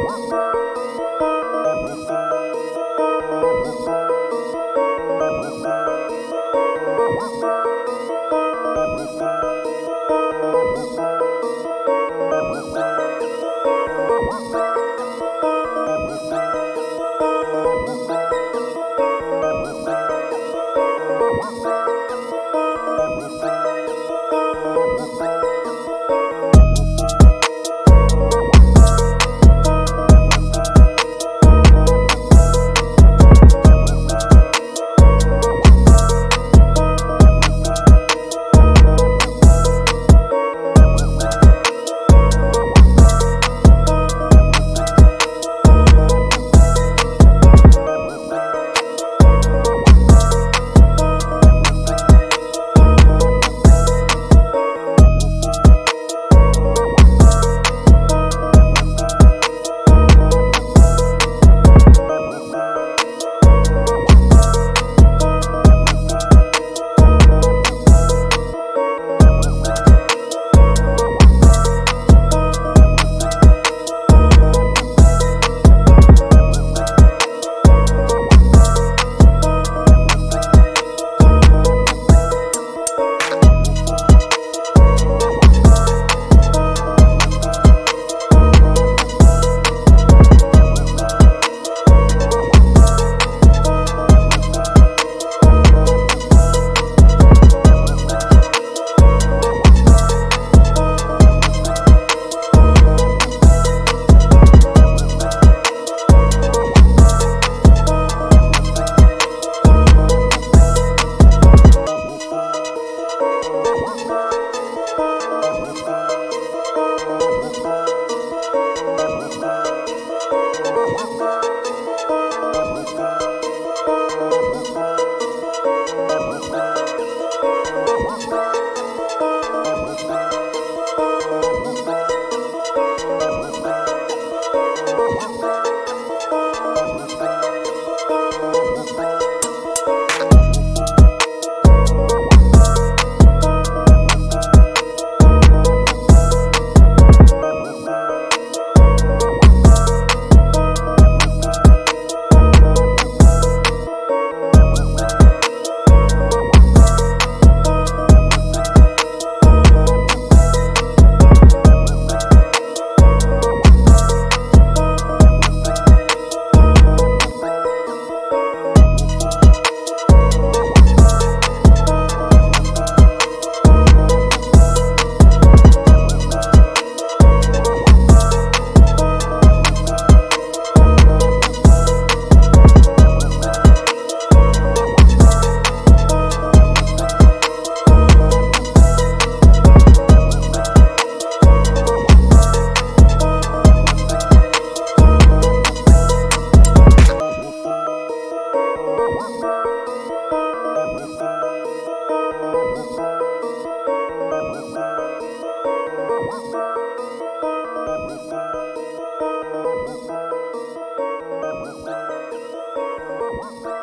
Bye. Woohoo!